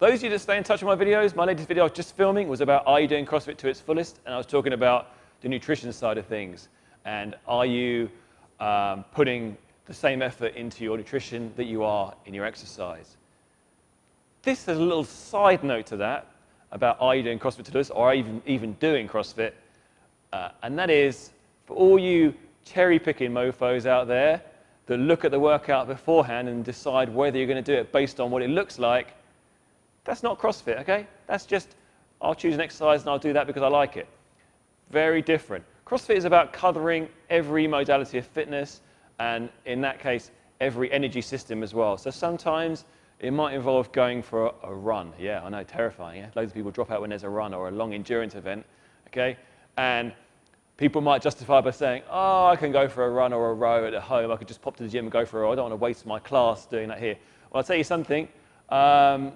those of you that stay in touch with my videos, my latest video I was just filming was about are you doing CrossFit to its fullest? And I was talking about the nutrition side of things. And are you um, putting the same effort into your nutrition that you are in your exercise? This is a little side note to that about are you doing CrossFit to this or even, even doing CrossFit. Uh, and that is for all you cherry picking mofos out there that look at the workout beforehand and decide whether you're going to do it based on what it looks like, that's not CrossFit, okay? That's just, I'll choose an exercise and I'll do that because I like it. Very different. CrossFit is about covering every modality of fitness and in that case, every energy system as well. So sometimes it might involve going for a, a run. Yeah, I know, terrifying. Yeah? Loads of people drop out when there's a run or a long endurance event, okay? And people might justify by saying, oh, I can go for a run or a row at home. I could just pop to the gym and go for a row. I don't want to waste my class doing that here. Well, I'll tell you something. Um,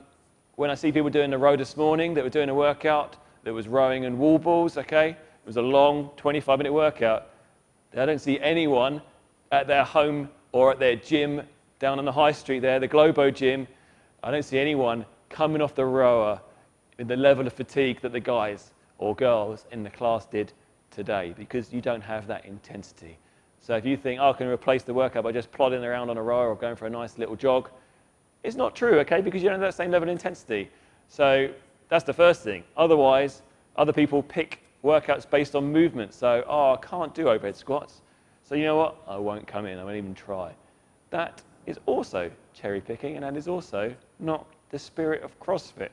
when I see people doing the row this morning that were doing a workout that was rowing and wall balls, okay? It was a long 25 minute workout. I don't see anyone at their home or at their gym down on the high street there, the Globo gym. I don't see anyone coming off the rower with the level of fatigue that the guys or girls in the class did today because you don't have that intensity. So if you think, oh, I can replace the workout by just plodding around on a rower or going for a nice little jog, it's not true, okay, because you don't have that same level of intensity. So that's the first thing. Otherwise, other people pick workouts based on movement. So, oh, I can't do overhead squats. So you know what? I won't come in. I won't even try. That is also cherry picking, and that is also not the spirit of CrossFit.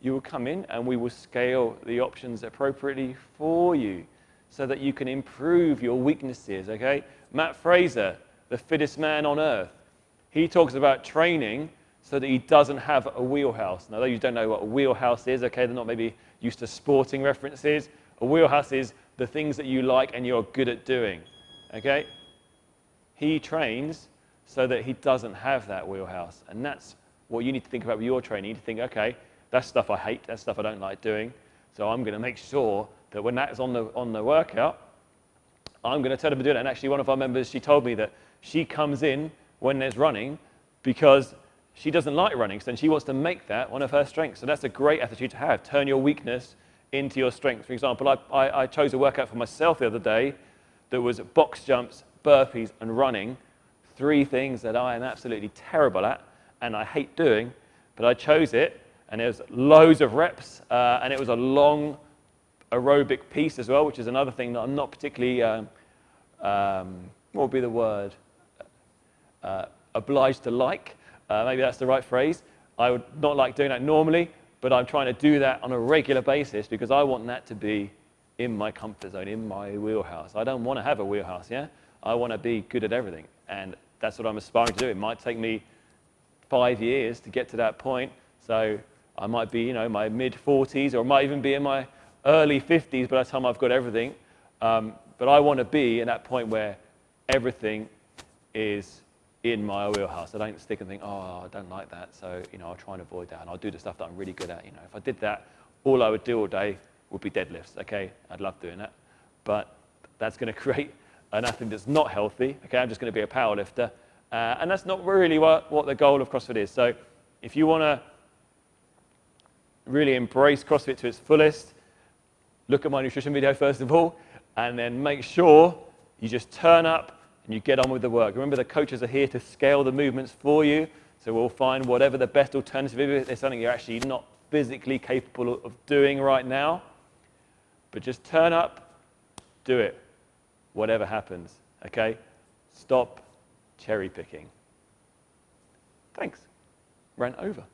You will come in and we will scale the options appropriately for you so that you can improve your weaknesses, okay? Mat Fraser, the fittest man on earth, he talks about training so that he doesn't have a wheelhouse. Now, those you don't know what a wheelhouse is, okay, they're not maybe used to sporting references. A wheelhouse is the things that you like and you're good at doing, okay? He trains so that he doesn't have that wheelhouse. And that's what you need to think about with your training. You need to think, okay, that's stuff I hate, that's stuff I don't like doing. So I'm going to make sure that when that's on the, on the workout, I'm going to tell them to do it. And actually, one of our members, she told me that she comes in when there's running because she doesn't like running, so then she wants to make that one of her strengths. So that's a great attitude to have. Turn your weakness into your strength. For example, I, I, I chose a workout for myself the other day that was box jumps, burpees, and running. Three things that I am absolutely terrible at and I hate doing, but I chose it, and it was loads of reps, uh, and it was a long aerobic piece as well, which is another thing that I'm not particularly, um, um, what would be the word, uh, obliged to like. Uh, maybe that's the right phrase. I would not like doing that normally, but I'm trying to do that on a regular basis because I want that to be in my comfort zone, in my wheelhouse. I don't want to have a wheelhouse, yeah? I want to be good at everything, and that's what I'm aspiring to do. It might take me five years to get to that point, so I might be, you know, my mid-40s, or I might even be in my early 50s by the time I've got everything. Um, but I want to be in that point where everything is in my wheelhouse. I don't stick and think, oh, I don't like that, so you know, I'll try and avoid that, and I'll do the stuff that I'm really good at. You know, if I did that, all I would do all day would be deadlifts. Okay, I'd love doing that, but that's going to create an athlete that's not healthy. Okay, I'm just going to be a power lifter, uh, and that's not really what, what the goal of CrossFit is. So, if you want to really embrace CrossFit to its fullest, look at my nutrition video first of all, and then make sure you just turn up and you get on with the work. Remember, the coaches are here to scale the movements for you, so we'll find whatever the best alternative is. If it's something you're actually not physically capable of doing right now, but just turn up, do it, whatever happens, okay? Stop cherry picking. Thanks. Ran over.